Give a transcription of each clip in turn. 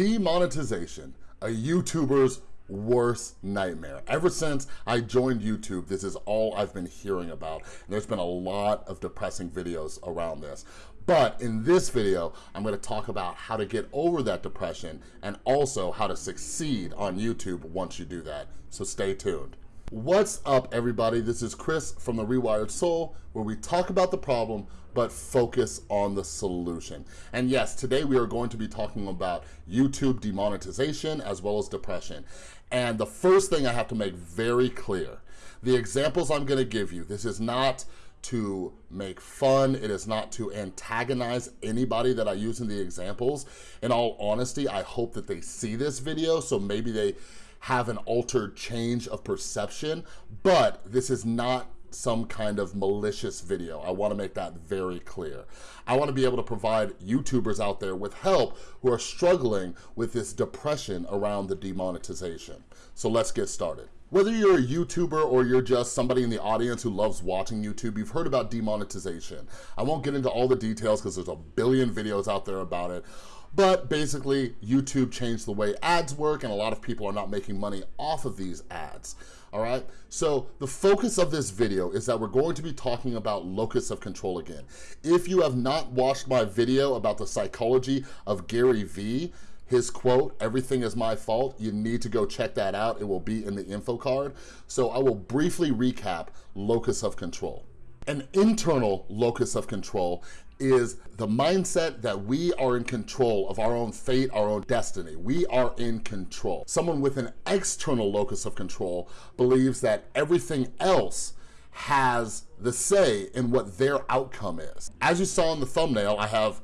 Demonetization, a YouTuber's worst nightmare. Ever since I joined YouTube, this is all I've been hearing about. And there's been a lot of depressing videos around this. But in this video, I'm gonna talk about how to get over that depression and also how to succeed on YouTube once you do that. So stay tuned. What's up everybody? This is Chris from The Rewired Soul where we talk about the problem but focus on the solution. And yes, today we are going to be talking about YouTube demonetization as well as depression. And the first thing I have to make very clear, the examples I'm gonna give you, this is not to make fun. It is not to antagonize anybody that I use in the examples. In all honesty, I hope that they see this video so maybe they have an altered change of perception, but this is not some kind of malicious video. I wanna make that very clear. I wanna be able to provide YouTubers out there with help who are struggling with this depression around the demonetization. So let's get started. Whether you're a YouTuber or you're just somebody in the audience who loves watching YouTube, you've heard about demonetization. I won't get into all the details because there's a billion videos out there about it. But basically, YouTube changed the way ads work and a lot of people are not making money off of these ads, all right? So the focus of this video is that we're going to be talking about locus of control again. If you have not watched my video about the psychology of Gary Vee, his quote, everything is my fault, you need to go check that out. It will be in the info card. So I will briefly recap locus of control. An internal locus of control is the mindset that we are in control of our own fate, our own destiny. We are in control. Someone with an external locus of control believes that everything else has the say in what their outcome is. As you saw in the thumbnail, I have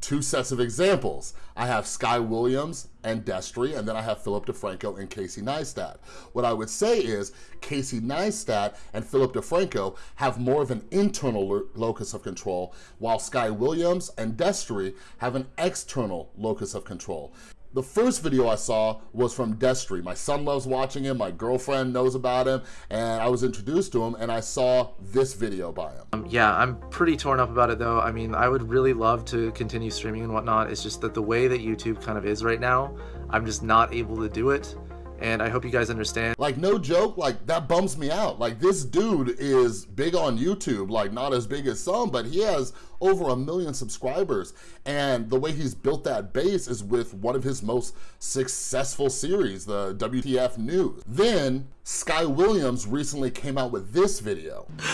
two sets of examples. I have Sky Williams and Destry, and then I have Philip DeFranco and Casey Neistat. What I would say is Casey Neistat and Philip DeFranco have more of an internal lo locus of control, while Sky Williams and Destry have an external locus of control. The first video I saw was from Destry. My son loves watching him, my girlfriend knows about him, and I was introduced to him and I saw this video by him. Um, yeah, I'm pretty torn up about it though. I mean, I would really love to continue streaming and whatnot. It's just that the way that YouTube kind of is right now, I'm just not able to do it and I hope you guys understand. Like, no joke, like, that bums me out. Like, this dude is big on YouTube, like, not as big as some, but he has over a million subscribers, and the way he's built that base is with one of his most successful series, the WTF News. Then, Sky Williams recently came out with this video.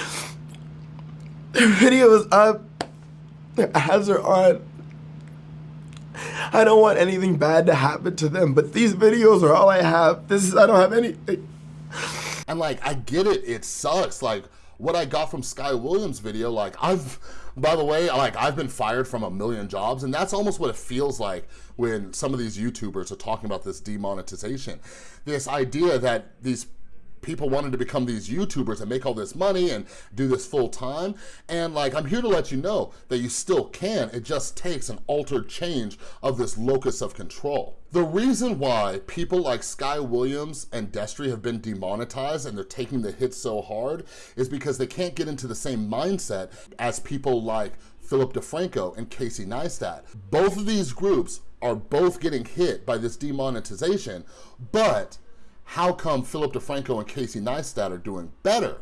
The video is up, the ads are on, I don't want anything bad to happen to them, but these videos are all I have. This is, I don't have anything. Eh. And like, I get it, it sucks. Like, what I got from Sky Williams video, like I've, by the way, like I've been fired from a million jobs and that's almost what it feels like when some of these YouTubers are talking about this demonetization. This idea that these people wanted to become these YouTubers and make all this money and do this full time. And like, I'm here to let you know that you still can. It just takes an altered change of this locus of control. The reason why people like Sky Williams and Destry have been demonetized and they're taking the hit so hard is because they can't get into the same mindset as people like Philip DeFranco and Casey Neistat. Both of these groups are both getting hit by this demonetization, but how come Philip DeFranco and Casey Neistat are doing better?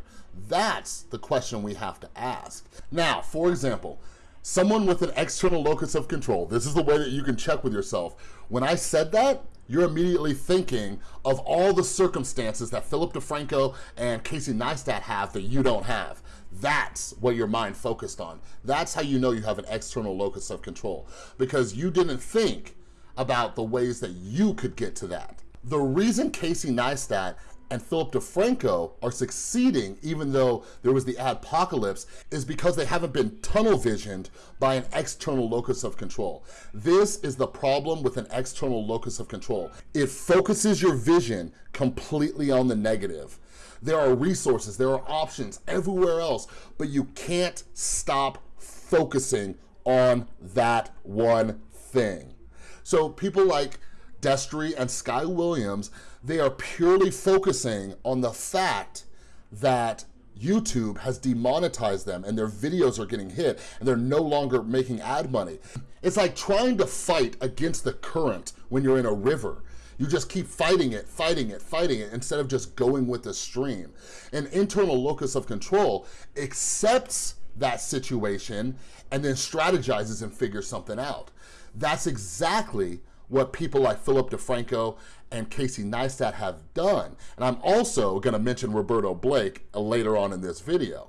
That's the question we have to ask. Now, for example, someone with an external locus of control, this is the way that you can check with yourself. When I said that, you're immediately thinking of all the circumstances that Philip DeFranco and Casey Neistat have that you don't have. That's what your mind focused on. That's how you know you have an external locus of control because you didn't think about the ways that you could get to that. The reason Casey Neistat and Philip DeFranco are succeeding even though there was the apocalypse, is because they haven't been tunnel visioned by an external locus of control. This is the problem with an external locus of control. It focuses your vision completely on the negative. There are resources, there are options everywhere else, but you can't stop focusing on that one thing. So people like Destry and Sky Williams, they are purely focusing on the fact that YouTube has demonetized them and their videos are getting hit and they're no longer making ad money. It's like trying to fight against the current when you're in a river. You just keep fighting it, fighting it, fighting it, instead of just going with the stream. An internal locus of control accepts that situation and then strategizes and figures something out. That's exactly what people like Philip DeFranco and Casey Neistat have done. And I'm also gonna mention Roberto Blake uh, later on in this video.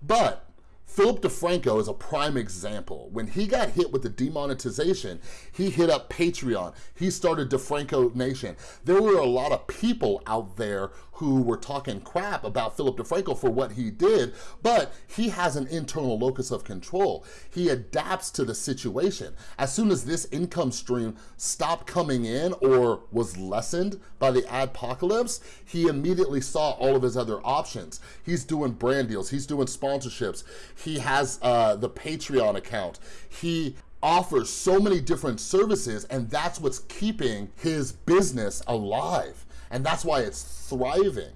But Philip DeFranco is a prime example. When he got hit with the demonetization, he hit up Patreon. He started DeFranco Nation. There were a lot of people out there who were talking crap about Philip DeFranco for what he did, but he has an internal locus of control. He adapts to the situation. As soon as this income stream stopped coming in or was lessened by the adpocalypse, he immediately saw all of his other options. He's doing brand deals, he's doing sponsorships, he has uh, the Patreon account, he offers so many different services and that's what's keeping his business alive and that's why it's thriving.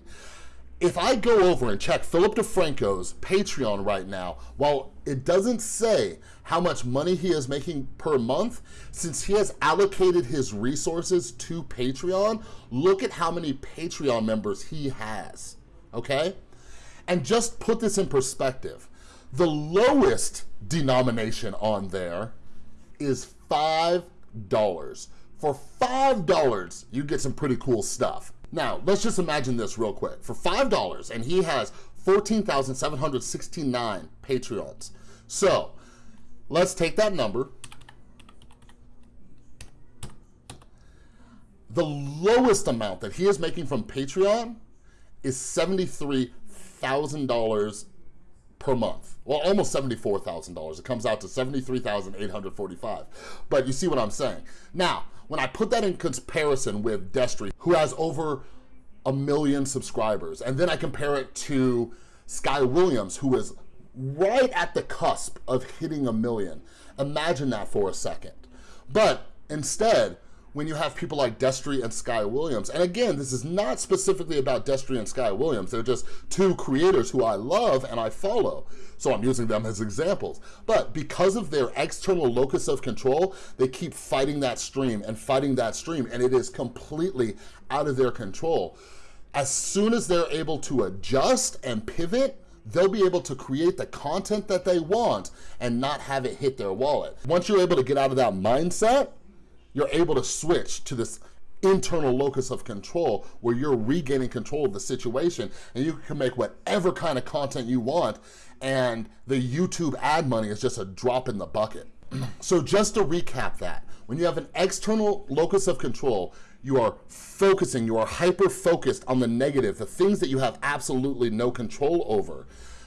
If I go over and check Philip DeFranco's Patreon right now, while it doesn't say how much money he is making per month, since he has allocated his resources to Patreon, look at how many Patreon members he has, okay? And just put this in perspective. The lowest denomination on there is $5 for $5, you get some pretty cool stuff. Now, let's just imagine this real quick. For $5, and he has 14,769 Patreons. So, let's take that number. The lowest amount that he is making from Patreon is $73,000 per month. Well, almost $74,000. It comes out to 73,845. But you see what I'm saying. Now, when I put that in comparison with Destry, who has over a million subscribers, and then I compare it to Sky Williams, who is right at the cusp of hitting a million. Imagine that for a second. But instead, when you have people like Destry and Sky Williams. And again, this is not specifically about Destry and Sky Williams. They're just two creators who I love and I follow. So I'm using them as examples. But because of their external locus of control, they keep fighting that stream and fighting that stream and it is completely out of their control. As soon as they're able to adjust and pivot, they'll be able to create the content that they want and not have it hit their wallet. Once you're able to get out of that mindset, you're able to switch to this internal locus of control where you're regaining control of the situation and you can make whatever kind of content you want and the YouTube ad money is just a drop in the bucket. so just to recap that, when you have an external locus of control, you are focusing, you are hyper-focused on the negative, the things that you have absolutely no control over.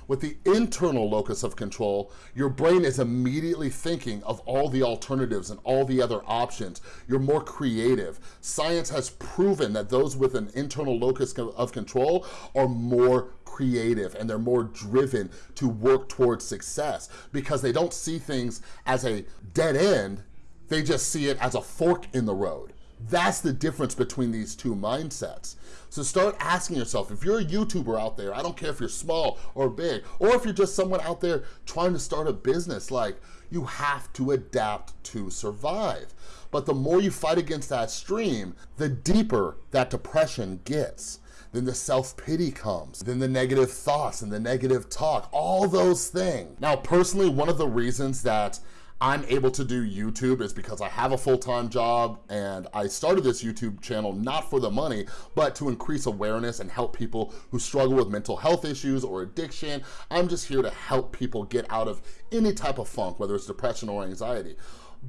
With the internal locus of control, your brain is immediately thinking of all the alternatives and all the other options. You're more creative. Science has proven that those with an internal locus of control are more creative and they're more driven to work towards success because they don't see things as a dead end, they just see it as a fork in the road. That's the difference between these two mindsets. So start asking yourself, if you're a YouTuber out there, I don't care if you're small or big, or if you're just someone out there trying to start a business, like you have to adapt to survive. But the more you fight against that stream, the deeper that depression gets then the self-pity comes, then the negative thoughts and the negative talk, all those things. Now, personally, one of the reasons that I'm able to do YouTube is because I have a full-time job and I started this YouTube channel not for the money, but to increase awareness and help people who struggle with mental health issues or addiction. I'm just here to help people get out of any type of funk, whether it's depression or anxiety.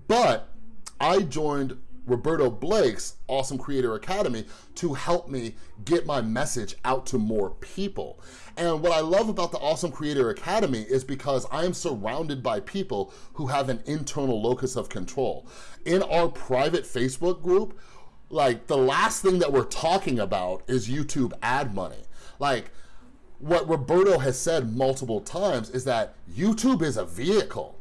But I joined Roberto Blake's Awesome Creator Academy to help me get my message out to more people. And what I love about the Awesome Creator Academy is because I am surrounded by people who have an internal locus of control. In our private Facebook group, like the last thing that we're talking about is YouTube ad money. Like what Roberto has said multiple times is that YouTube is a vehicle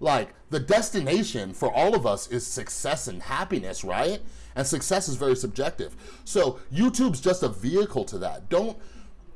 like the destination for all of us is success and happiness, right? And success is very subjective. So YouTube's just a vehicle to that. Don't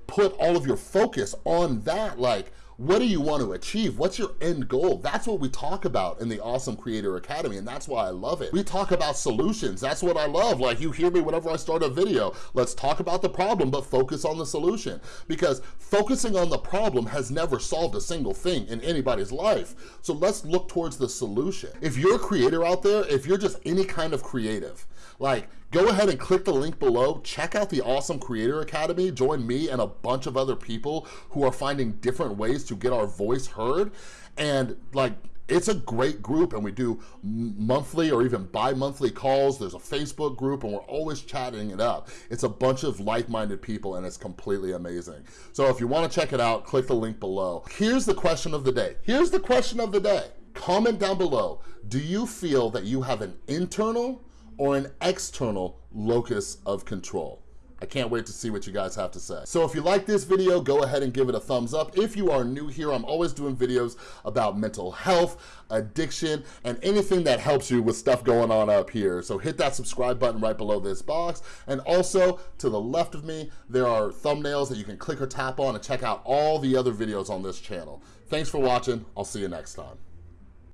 put all of your focus on that, like, what do you want to achieve? What's your end goal? That's what we talk about in the Awesome Creator Academy, and that's why I love it. We talk about solutions. That's what I love. Like you hear me whenever I start a video, let's talk about the problem, but focus on the solution. Because focusing on the problem has never solved a single thing in anybody's life. So let's look towards the solution. If you're a creator out there, if you're just any kind of creative, like go ahead and click the link below, check out the Awesome Creator Academy, join me and a bunch of other people who are finding different ways to get our voice heard. And like, it's a great group and we do monthly or even bi-monthly calls. There's a Facebook group and we're always chatting it up. It's a bunch of like-minded people and it's completely amazing. So if you wanna check it out, click the link below. Here's the question of the day. Here's the question of the day. Comment down below. Do you feel that you have an internal or an external locus of control. I can't wait to see what you guys have to say. So if you like this video, go ahead and give it a thumbs up. If you are new here, I'm always doing videos about mental health, addiction, and anything that helps you with stuff going on up here. So hit that subscribe button right below this box. And also to the left of me, there are thumbnails that you can click or tap on and check out all the other videos on this channel. Thanks for watching. I'll see you next time.